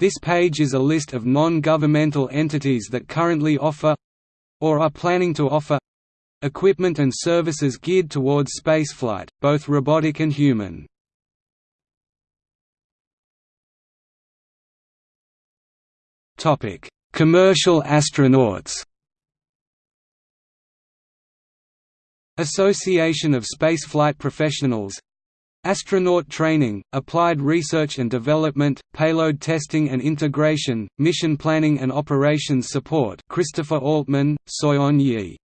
This page is a list of non-governmental entities that currently offer or are planning to offer equipment and services geared towards spaceflight, both robotic and human. Topic: Commercial astronauts. Association of Spaceflight Professionals Astronaut training, applied research and development, payload testing and integration, mission planning and operations support Christopher Altman, Soyeon Yi.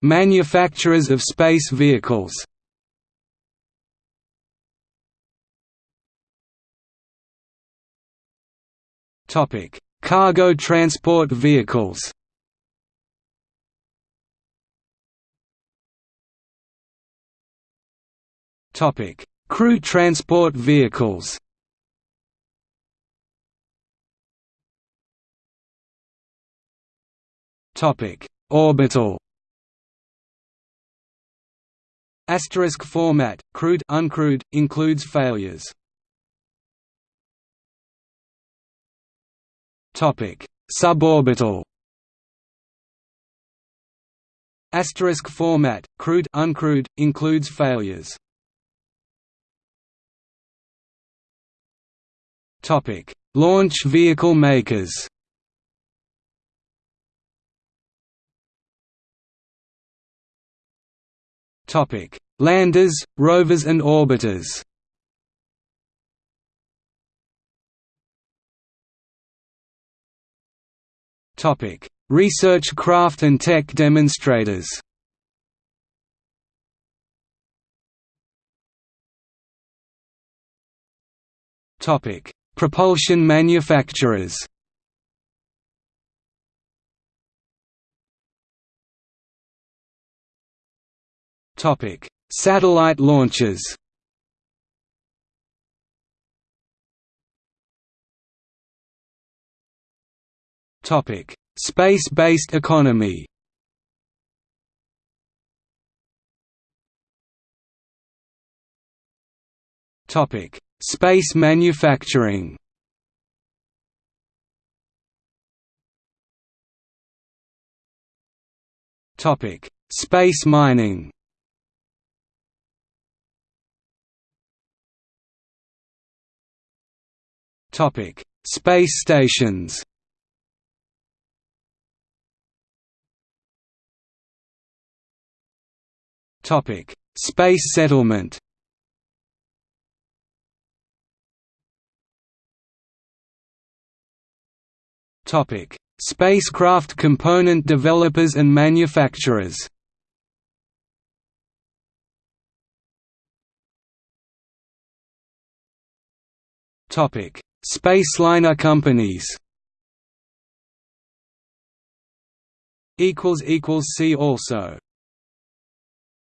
Manufacturers of space vehicles. Cargo transport vehicles Topic: Crew transport vehicles. Topic: Orbital. Asterisk format, crewed uncrewed, includes failures. Topic: Suborbital. Asterisk format, crewed uncrewed, includes failures. Topic: Launch vehicle makers. Topic: Landers, rovers and orbiters. Topic: Research craft and tech demonstrators. Topic: Propulsion manufacturers Topic: Satellite launches. Topic: Space-based economy. Topic: Space manufacturing Topic: Space mining. Topic: Space stations. Topic: Space settlement. Spacecraft component developers and manufacturers. Topic: Spaceliner companies. Equals equals see also.